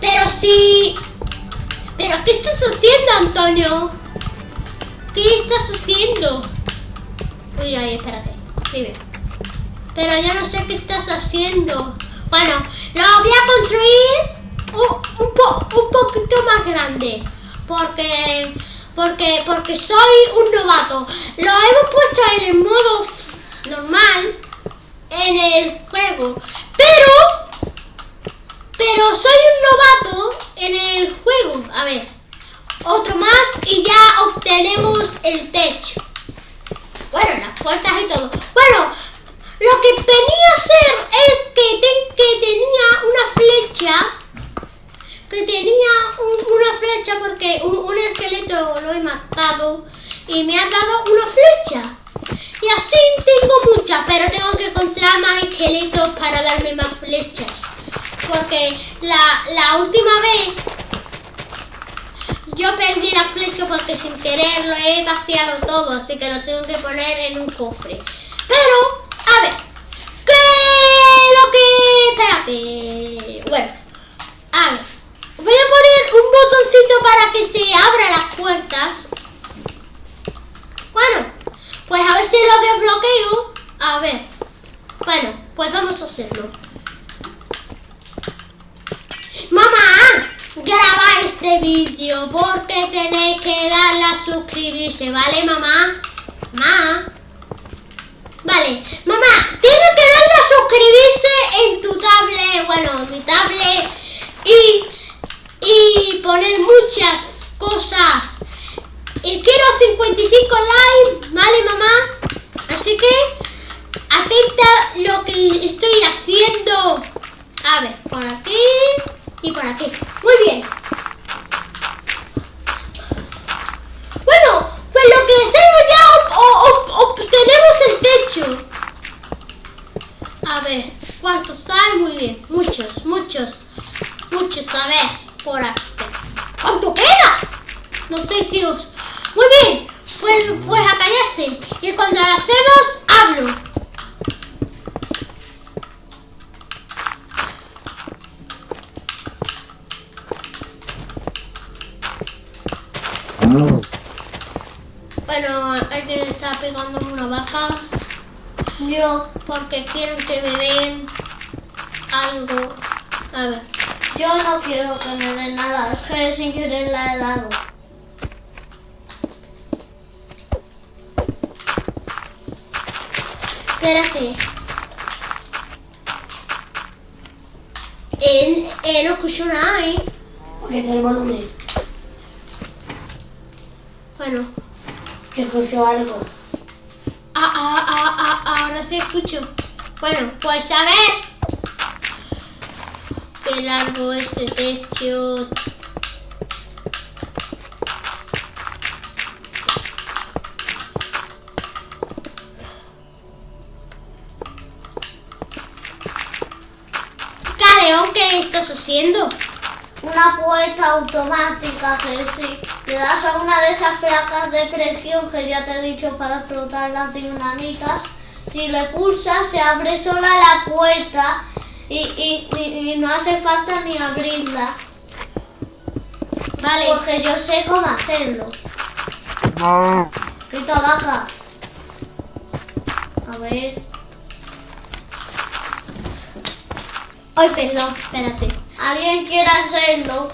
Pero sí. ¿Pero qué estás haciendo, Antonio? ¿Qué estás haciendo? Uy, espérate. Vive. Pero yo no sé qué estás haciendo. Bueno, lo voy a construir un, un poquito más grande. Porque, porque, porque soy un novato. Lo hemos puesto en el modo normal en el juego. Pero pero soy un novato en el juego. Otro más y ya obtenemos el techo. Bueno, las puertas y todo. Bueno, lo que venía a hacer es que, ten- que tenía una flecha. Que tenía un- una flecha porque un, un esqueleto lo he matado y me ha dado una flecha. Y así tengo muchas, pero tengo que encontrar más esqueletos para darme más flechas. Porque la, la última vez yo perdí la porque sin querer lo he vaciado todo, así que lo tengo que poner en un cofre. Pero, a ver, ¿qué lo que... Espérate. Bueno, a ver, voy a poner un botoncito para que se abran las puertas. Bueno, pues a ver si lo desbloqueo. A ver. Bueno, pues vamos a hacerlo. Mamá, graba este vídeo porque tenéis que darle a suscribirse, ¿vale, mamá? Mamá. Vale, mamá, tienes que darle a suscribirse en tu tablet, bueno, mi tablet, y, y poner muchas cosas. Y quiero 55 likes, ¿vale, mamá? Así que, atenta lo que estoy haciendo. A ver, por aquí y por aquí. Muy bien. Bueno, pues lo que hacemos ya ob- ob- ob- obtenemos el techo. A ver, ¿cuántos hay? Muy bien, muchos, muchos, muchos. A ver, por aquí. ¿Cuánto queda? Muy bien, pues, pues a callarse. Y cuando lo hacemos, hablo. Bueno, alguien está pegando una vaca Yo, porque quieren que me den algo. A ver, yo no quiero que me den nada, es que sin querer la he dado. Espérate. Eh, eh, no escucho nada, ¿eh? Porque te el volumen. Bueno, Que escucho algo. ah, ah, ah, ah, ahora sí escucho. Bueno, pues a ver. Qué largo este techo. ¿Qué estás haciendo? Una puerta automática que si le das a una de esas placas de presión que ya te he dicho para explotar las dinamitas, si le pulsas se abre sola la puerta y, y- y- y no hace falta ni abrirla. Vale. Porque yo sé cómo hacerlo. Quita vaca. A ver. Ay, perdón, espérate. ¿Alguien quiere hacerlo?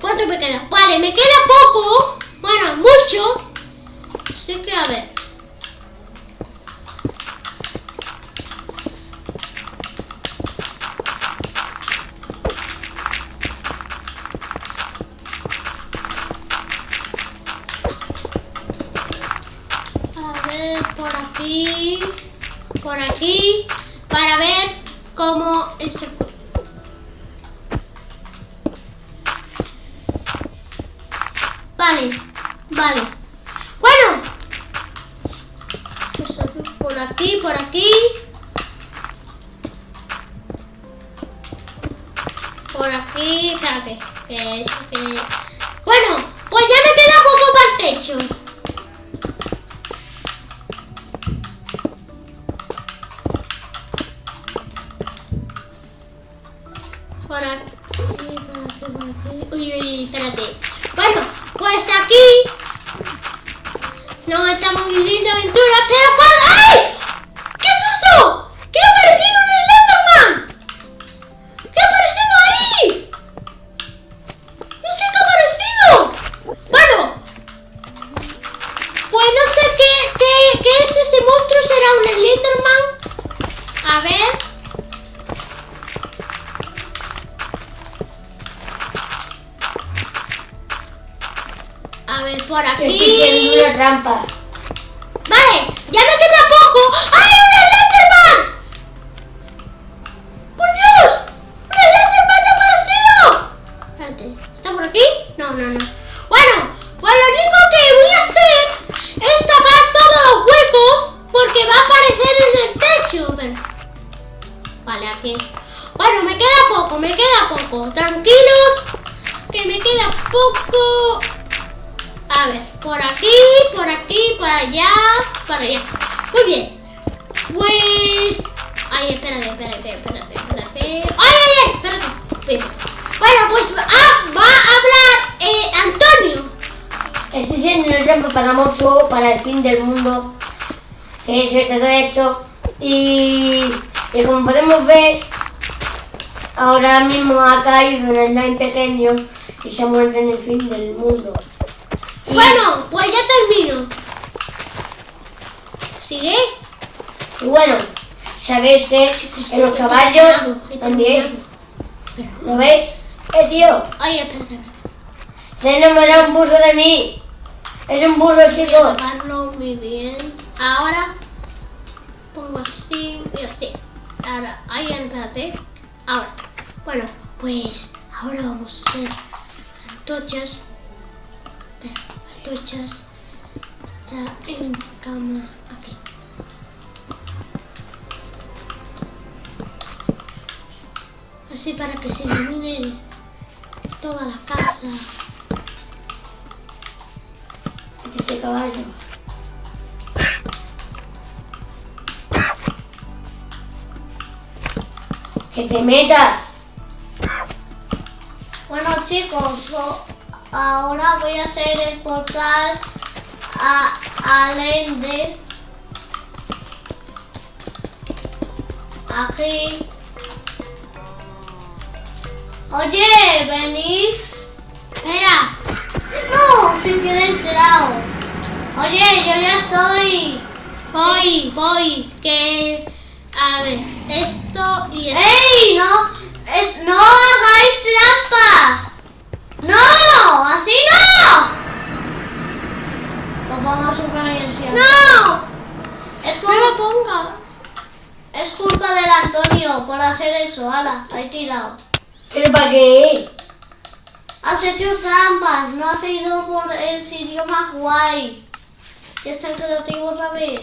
cuatro me quedan Vale, me queda poco. Bueno, mucho. Así que a ver. A ver, por aquí. Por aquí. Para ver cómo es. Vale, vale. Bueno. Pues por aquí, por aquí. Por aquí, espérate. Bueno, pues ya me queda poco para el techo. Por aquí, por aquí, por aquí. Uy, uy, espérate. Bueno, aquí no estamos viviendo aventuras, pero ¿cuál? Trampa. Vale, ya me queda poco. ¡Ay, un Slenderman! ¡Por Dios! ¡Un Slenderman ha aparecido! ¿está por aquí? No, no, no. Bueno, pues lo único que voy a hacer es tapar todos los huecos porque va a aparecer en el techo. Vale, aquí. Bueno, me queda poco, me queda poco. Tranquilos, que me queda poco. A ver, por aquí, por aquí, por allá, por allá. Muy bien. Pues. Ay, espérate, espérate, espérate, espérate. ¡Ay, ay, ay! Espérate. Bien. Bueno, pues ah, va a hablar eh, Antonio. Estoy haciendo una trampa para mucho, para el fin del mundo. Que se quedó hecho. Y, y como podemos ver, ahora mismo ha caído en el Nine pequeño y se ha muerto en el fin del mundo. Bueno, pues ya termino. ¿Sigue? Y bueno, sabéis que en los caballos también. ¿Lo veis? Eh, tío, Ay, espérate, espérate. se ha enamorado un burro de mí. Es un burro, Voy chicos. taparlo muy bien. Ahora pongo así y así. Ahora, ahí espérate. Ahora, bueno, pues ahora vamos a hacer antorchas. Espera, antorchas. Ya en cama. Aquí. Así para que se ilumine toda la casa. Este caballo. Que te metas. Bueno chicos, yo ahora voy a hacer el portal a, al Ender. Aquí. Oye, venís. Espera, No, sin que he enterado. Oye, yo ya estoy. voy, voy, que... A ver, esto y esto. ¡Ey! No, es- no hagáis trampas. No, así no. Súper bien, sí. ¡No! Es, ¡No me culpa, pongas! es culpa del Antonio por hacer eso. Ala, ahí tirado. ¿Pero para qué? Has hecho trampas, no has ido por el sitio más guay. Ya está creativo otra vez.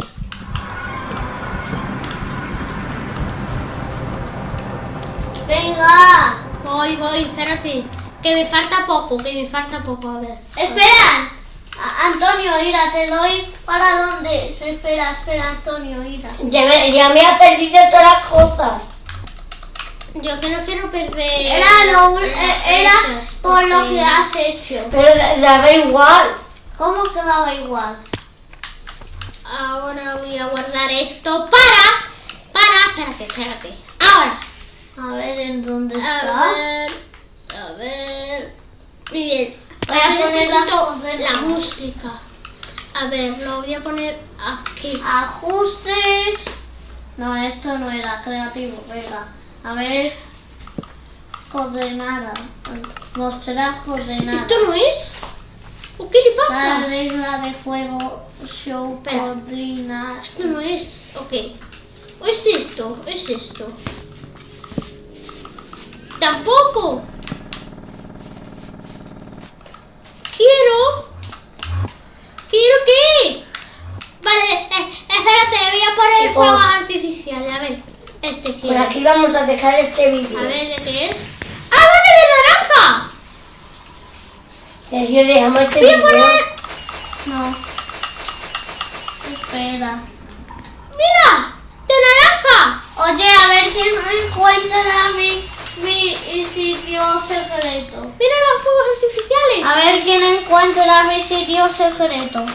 Venga. Voy, voy, espérate. Que me falta poco, que me falta poco, a ver. Espera. A- Antonio, mira, te doy para dónde. Se espera, espera, Antonio, mira. Ya me, ya me ha perdido todas las cosas. Yo que no quiero perder... Era lo eh, era cosas, por lo que has hecho. Pero da, daba igual. ¿Cómo que daba igual? Ahora voy a guardar esto para... Para... Espérate, espérate. Ahora. A ver en dónde A está. ver... A ver... Muy bien. Voy a Ahora necesito la música. A ver, lo voy a poner aquí. Ajustes. No, esto no era creativo, venga. A ver. Coordenada. Mostrar coordenadas. ¿Esto no es? ¿O qué le pasa? La regla de fuego show Espera. coordina. Esto no es. Ok. ¿O es esto? ¿O es esto? Tampoco. Quiero. ¿Quiero qué? Vale, eh, espérate, voy a poner Tipo- fuegos artificiales. A ver, este Por quiero. aquí vamos a dejar este vídeo. A ver, ¿de qué es? ¡Ah, vale, de naranja! Sergio, dejamos este Voy a vídeo. poner. No. Espera. ¡Mira! ¡De naranja! Oye, a ver si encuentra mi, mi sitio secreto. ¡Mira los fuegos artificiales! A ver quién encuentra mi sitio secreto.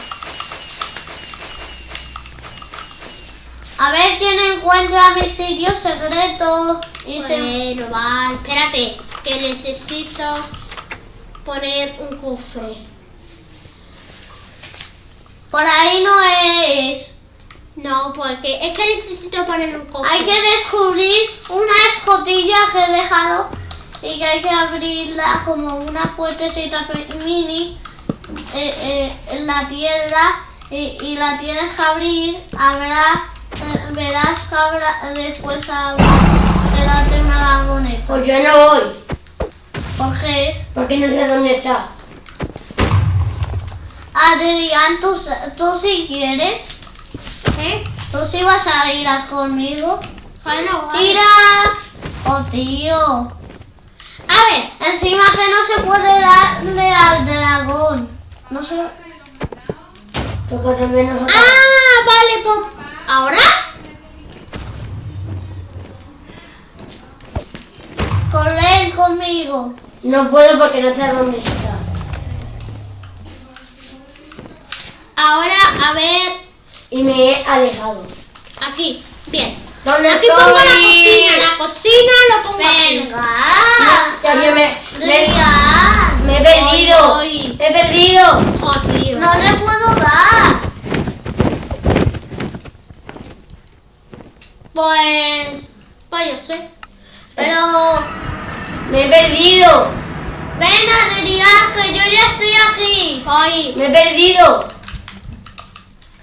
A ver quién encuentra mi sitio secreto. Y se... Bueno, va, espérate, que necesito poner un cofre. Por ahí no es. No, porque es que necesito poner un cofre. Hay que descubrir una escotilla que he dejado y que hay que abrirla como una puertecita mini eh, eh, en la tierra y, y la tienes que abrir. Habrá, eh, verás que habrá, después habrá que darte una. Pues yo no voy, ¿Por qué? porque no sé dónde está. Adrián, ¿tú, s- tú si quieres, ¿Eh? tú si vas a ir a conmigo. Bueno, vale. Mira, oh tío. A ver, Encima que no se puede darle al dragón. No se... Toca también nosotros. ah, vale, pues. ¿Ahora? Correr conmigo. No puedo porque no sé dónde está. Ahora, a ver, Y me he alejado. aquí, bien. ¿Dónde Aquí estoy? pongo la cocina, la cocina lo pongo aquí. Venga. Sergio, me, me, me he perdido. Voy, Me he perdido. Oh, tío. No le puedo dar. Pues, pues yo sé. Pero... Me he perdido. Ven Adrián, que yo ya estoy aquí. Voy. Me he perdido.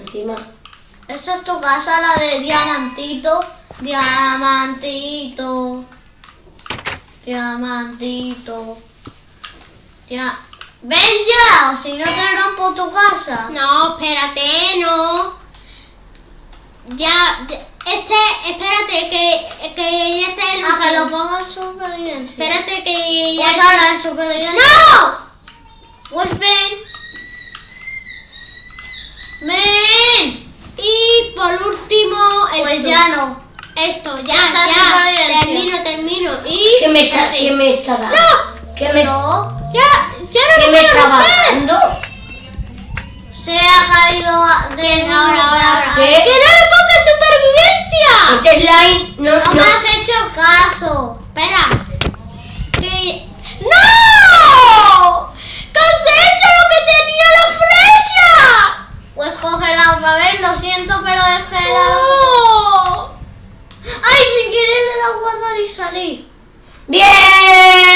Encima. Esta es tu casa, la de Diamantito. Diamantito. Diamantito. Ya. Ven ya, si no te rompo tu casa. No, espérate, no. Ya, este, espérate, que, que ya está el A que lo ponga en supervivencia. Espérate que ya Pues ahora en supervivencia. ¡No! Pues ven. Ven. Y por último, esto. Pues ya no. Esto, ya, ya. supervivencia. Termino, termino. Y. ¿Qué me está, qué me está dando? ¡No! ¿Qué me, No. Ya, ya no qué me está dando? Se ha caído de ahora, ahora, ahora. ¿Qué? ¡Que no le pongas supervivencia! Este slime no, No no. me has hecho caso. Espera. Que... ¡No! ¿Qué has hecho lo que tenía la flecha? Pues cógela otra vez, lo siento, pero es que. ¡No! ¡Ay, sin querer le dado guardar y salir! ¡Bien!